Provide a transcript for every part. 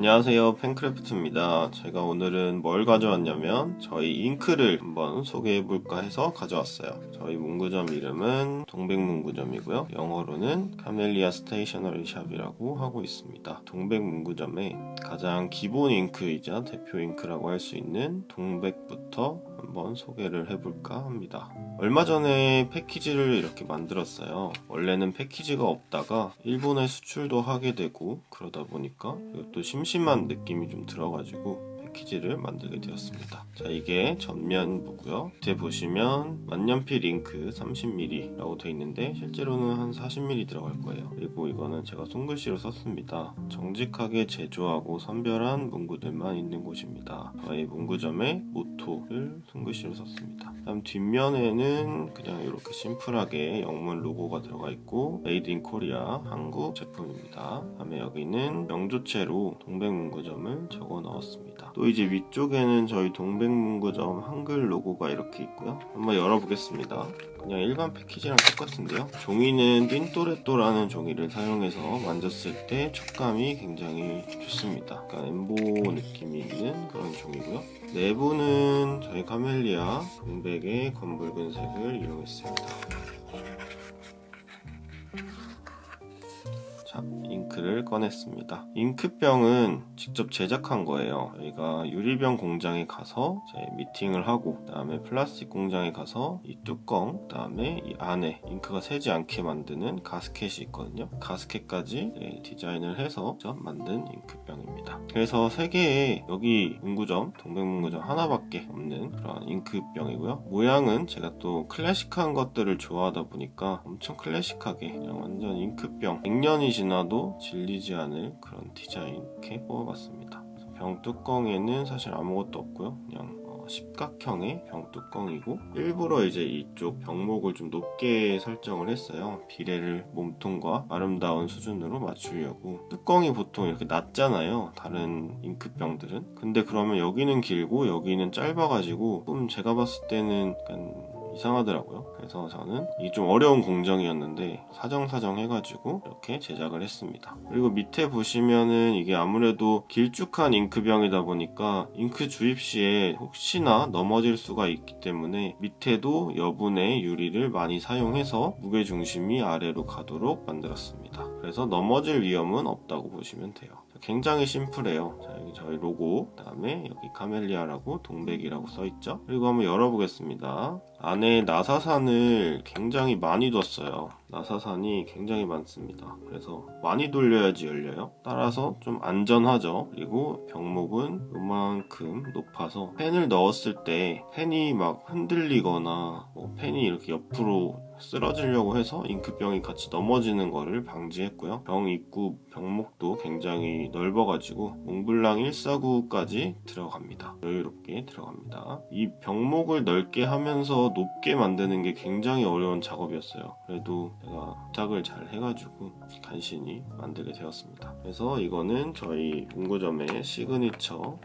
안녕하세요. 펜크래프트입니다. 제가 오늘은 뭘 가져왔냐면 저희 잉크를 한번 소개해 볼까 해서 가져왔어요. 저희 문구점 이름은 동백문구점이고요. 영어로는 Camellia Stationery Shop이라고 하고 있습니다. 동백문구점의 가장 기본 잉크이자 대표 잉크라고 할 수 있는 동백부터 한번 소개를 해볼까 합니다. 얼마 전에 패키지를 이렇게 만들었어요. 원래는 패키지가 없다가 일본에 수출도 하게 되고 그러다 보니까 이것도 심심한 느낌이 좀 들어가지고 패키지를 만들게 되었습니다. 자 이게 전면부고요. 밑에 보시면 만년필 잉크 30mm 라고 되어 있는데 실제로는 한 40mm 들어갈 거예요. 그리고 이거는 제가 손글씨로 썼습니다. 정직하게 제조하고 선별한 문구들만 있는 곳입니다. 저희 문구점의 모토를 손글씨로 썼습니다. 다음 뒷면에는 그냥 이렇게 심플하게 영문 로고가 들어가 있고 Made in Korea 한국 제품입니다. 다음에 여기는 명조체로 동백문구점을 적어 넣었습니다 또 이제 위쪽에는 저희 동백문구점 한글 로고가 이렇게 있고요. 한번 열어보겠습니다. 그냥 일반 패키지랑 똑같은데요. 종이는 띵또레또라는 종이를 사용해서 만졌을 때 촉감이 굉장히 좋습니다. 약간 엠보 느낌이 있는 그런 종이고요. 내부는 저희 Camellia 동백의 검붉은 색을 이용했습니다. 자, 잉크를 꺼냈습니다. 잉크병은 직접 제작한 거예요. 저희가 유리병 공장에 가서 미팅을 하고 그 다음에 플라스틱 공장에 가서 이 뚜껑 그 다음에 이 안에 잉크가 새지 않게 만드는 가스켓이 있거든요. 가스켓까지 디자인을 해서 만든 잉크병입니다. 그래서 세 개의 여기 문구점 동백문구점 하나밖에 없는 그런 잉크병이고요. 모양은 제가 또 클래식한 것들을 좋아하다 보니까 엄청 클래식하게 그냥 완전 잉크병 100년이 지나도 질리지 않을 그런 디자인 이렇게 뽑아봤습니다. 병 뚜껑에는 사실 아무것도 없고요. 그냥 십각형의 병 뚜껑이고 일부러 이제 이쪽 병목을 좀 높게 설정을 했어요. 비례를 몸통과 아름다운 수준으로 맞추려고 뚜껑이 보통 이렇게 낮잖아요. 다른 잉크병들은 근데 그러면 여기는 길고 여기는 짧아가지고 좀 제가 봤을 때는 약간 이상하더라고요. 그래서 저는 이게 좀 어려운 공정이었는데 사정사정 해가지고 이렇게 제작을 했습니다. 그리고 밑에 보시면은 이게 아무래도 길쭉한 잉크병이다 보니까 잉크 주입 시에 혹시나 넘어질 수가 있기 때문에 밑에도 여분의 유리를 많이 사용해서 무게중심이 아래로 가도록 만들었습니다. 그래서 넘어질 위험은 없다고 보시면 돼요 굉장히 심플해요. 자, 여기 저희 로고 그 다음에 여기 Camellia라고 동백이라고 써있죠? 그리고 한번 열어보겠습니다. 안에 나사산을 굉장히 많이 뒀어요. 나사산이 굉장히 많습니다. 그래서 많이 돌려야지 열려요. 따라서 좀 안전하죠? 그리고 병목은 요만큼 높아서 펜을 넣었을 때 펜이 막 흔들리거나 뭐 펜이 이렇게 옆으로 쓰러지려고 해서 잉크병이 같이 넘어지는 거를 방지했고요. 병 입구 병목도 굉장히 넓어가지고 몽블랑 149까지 들어갑니다. 여유롭게 들어갑니다. 이 병목을 넓게 하면서 높게 만드는 게 굉장히 어려운 작업이었어요. 그래도 제가 부탁을 잘 해가지고 간신히 만들게 되었습니다. 그래서 이거는 저희 문구점의 시그니처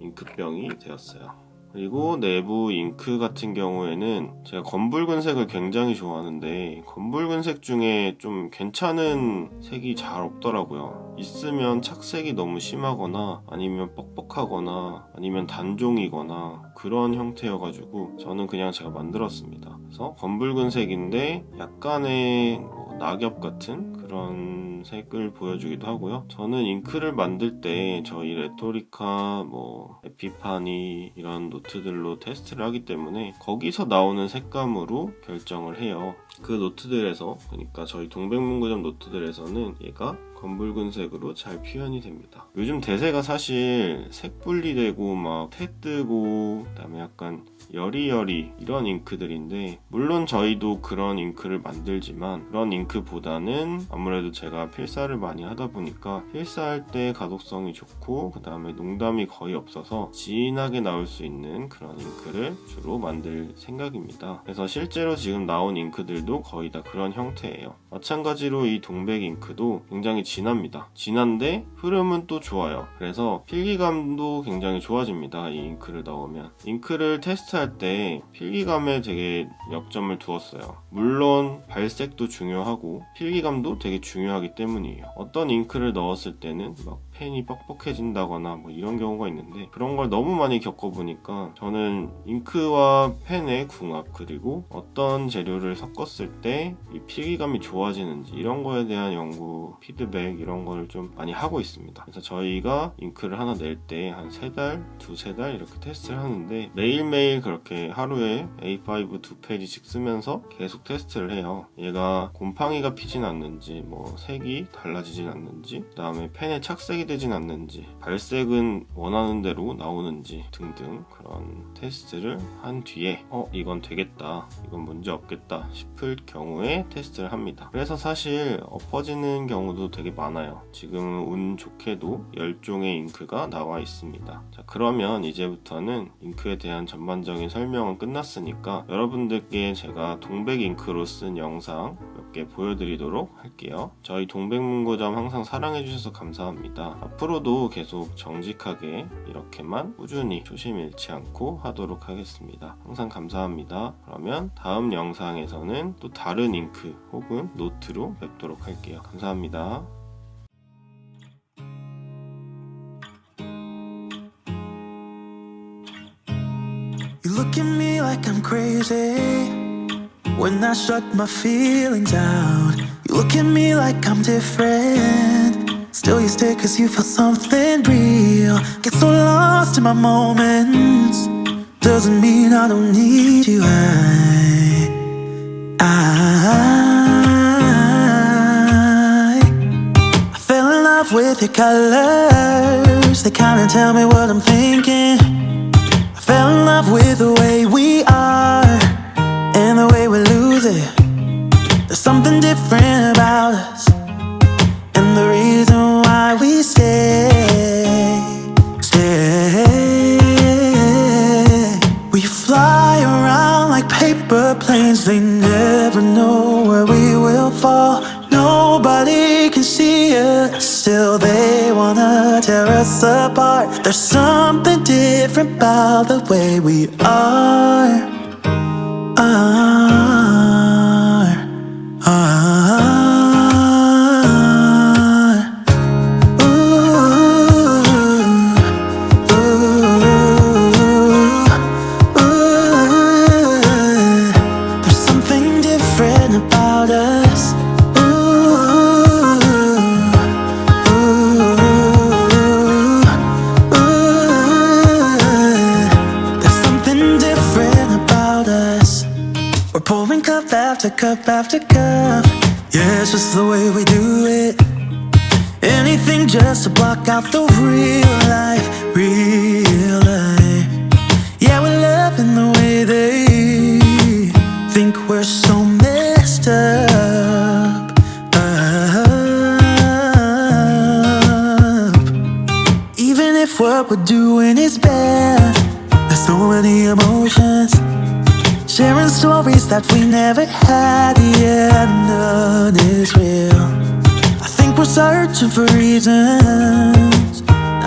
잉크병이 되었어요 그리고 내부 잉크 같은 경우에는 제가 검붉은 색을 굉장히 좋아하는데 검붉은 색 중에 좀 괜찮은 색이 잘 없더라고요. 있으면 착색이 너무 심하거나 아니면 뻑뻑하거나 아니면 단종이거나 그런 형태여가지고 저는 그냥 제가 만들었습니다. 그래서 검붉은 색인데 약간의 뭐 낙엽 같은 그런 색을 보여주기도 하고요. 저는 잉크를 만들 때 저희 레토리카 뭐 에피파니 이런 노트들로 테스트를 하기 때문에 거기서 나오는 색감으로 결정을 해요. 그 노트들에서 그러니까 저희 동백문구점 노트들에서는 얘가 검붉은색으로 잘 표현이 됩니다. 요즘 대세가 사실 색 분리되고 막 테 뜨고 그 다음에 약간 여리여리 이런 잉크들인데 물론 저희도 그런 잉크를 만들지만 그런 잉크보다는 아무래도 제가 필사를 많이 하다 보니까 필사할 때 가독성이 좋고 그 다음에 농담이 거의 없어서 진하게 나올 수 있는 그런 잉크를 주로 만들 생각입니다. 그래서 실제로 지금 나온 잉크들도 거의 다 그런 형태예요. 마찬가지로 이 동백 잉크도 굉장히 진합니다. 진한데 흐름은 또 좋아요. 그래서 필기감도 굉장히 좋아집니다 이 잉크를 넣으면. 잉크를 테스트할 때 필기감에 되게 역점을 두었어요. 물론 발색도 중요하고 필기감도 되게 중요하기 때문이에요. 어떤 잉크를 넣었을 때는 막 펜이 뻑뻑해진다거나 뭐 이런 경우가 있는데 그런 걸 너무 많이 겪어보니까 저는 잉크와 펜의 궁합 그리고 어떤 재료를 섞었을 때 이 필기감이 좋아지는지 이런 거에 대한 연구 피드백 이런 거를 좀 많이 하고 있습니다. 그래서 저희가 잉크를 하나 낼 때 한 세 달, 두세 달 이렇게 테스트를 하는데 매일매일 그렇게 하루에 A5 두 페이지씩 쓰면서 계속 테스트를 해요. 얘가 곰팡이가 피진 않는지 뭐 색이 달라지진 않는지 그 다음에 펜에 착색이 되진 않는지 발색은 원하는 대로 나오는지 등등 그런 테스트를 한 뒤에 어 이건 되겠다 이건 문제 없겠다 싶을 경우에 테스트를 합니다. 그래서 사실 엎어지는 경우도 되게 많아요. 지금 운 좋게도 10종의 잉크가 나와 있습니다. 자 그러면 이제부터는 잉크에 대한 전반적인 설명은 끝났으니까 여러분들께 제가 동백 잉크로 쓴 영상 몇개 보여드리도록 할게요. 저희 동백문고점 항상 사랑해주셔서 감사합니다. 앞으로도 계속 정직하게 이렇게만 꾸준히 조심 잃지 않고 하도록 하겠습니다. 항상 감사합니다. 그러면 다음 영상에서는 또 다른 잉크 혹은 노트로 뵙도록 할게요. 감사합니다. Look at me like I'm crazy when I shut my feelings out. You look at me like I'm different. Still, you stay cause you feel something real. Get so lost in my moments. Doesn't mean I don't need you. I, I, I fell in love with your colors. They kinda tell me what I'm thinking. I fell in love with the way we are There's something different about the way we are. After after. Yeah, it's just the way we do it. Anything just to block out the real life, real life. Yeah, we're loving the way they think we're so messed up. up. Even if what we're doing is bad, there's so many emotions. Sharing stories that we never had,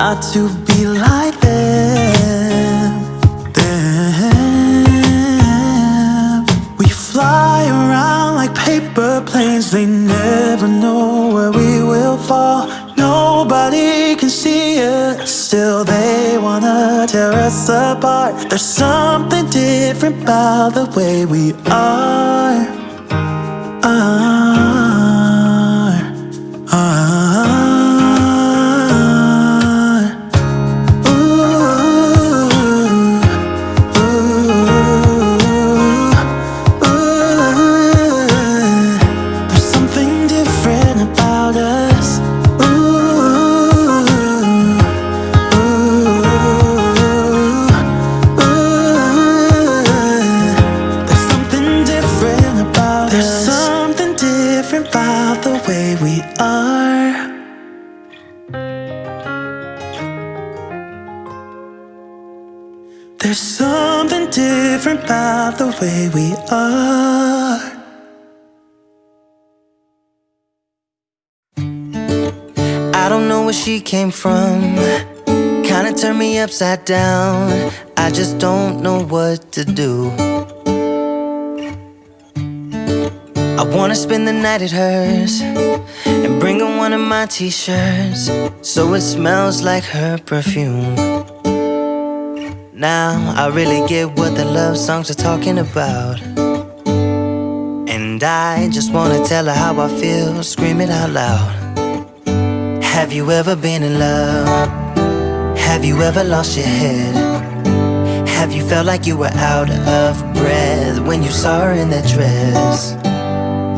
not to be like them. Them. We fly around like paper planes, they never know where we will fall. Nobody can see us, still they wanna tear us apart. There's something different about the way we are. Are, where she came from. Kinda turned me upside down. I just don't know what to do. I wanna spend the night at hers and bring her one of my t shirts so it smells like her perfume. Now I really get what the love songs are talking about. And I just wanna tell her how I feel, scream it out loud. Have you ever been in love? Have you ever lost your head? Have you felt like you were out of breath when you saw her in that dress?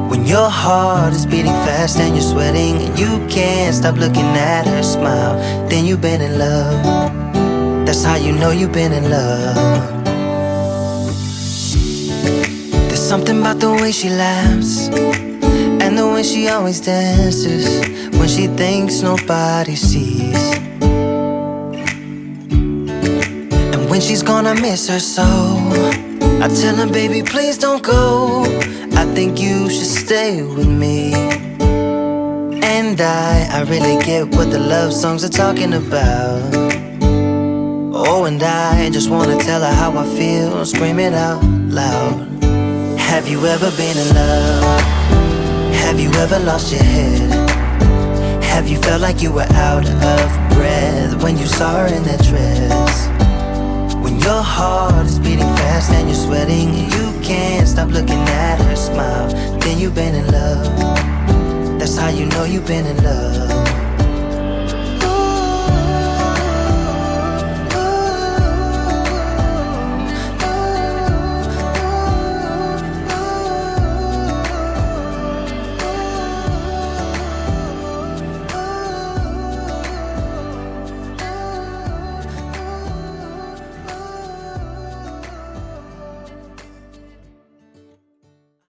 When your heart is beating fast and you're sweating and you can't stop looking at her smile, then you've been in love. That's how you know you've been in love. There's something about the way she laughs and the way she always dances when she thinks nobody sees. And when she's gonna miss her so. I tell her, baby, please don't go. I think you should stay with me. And I, I really get what the love songs are talking about. Oh, and I just wanna tell her how I feel, scream it out loud. Have you ever been in love? Have you ever lost your head? Have you felt like you were out of breath when you saw her in that dress? When your heart is beating fast and you're sweating and you can't stop looking at her smile, then you've been in love. That's how you know you've been in love.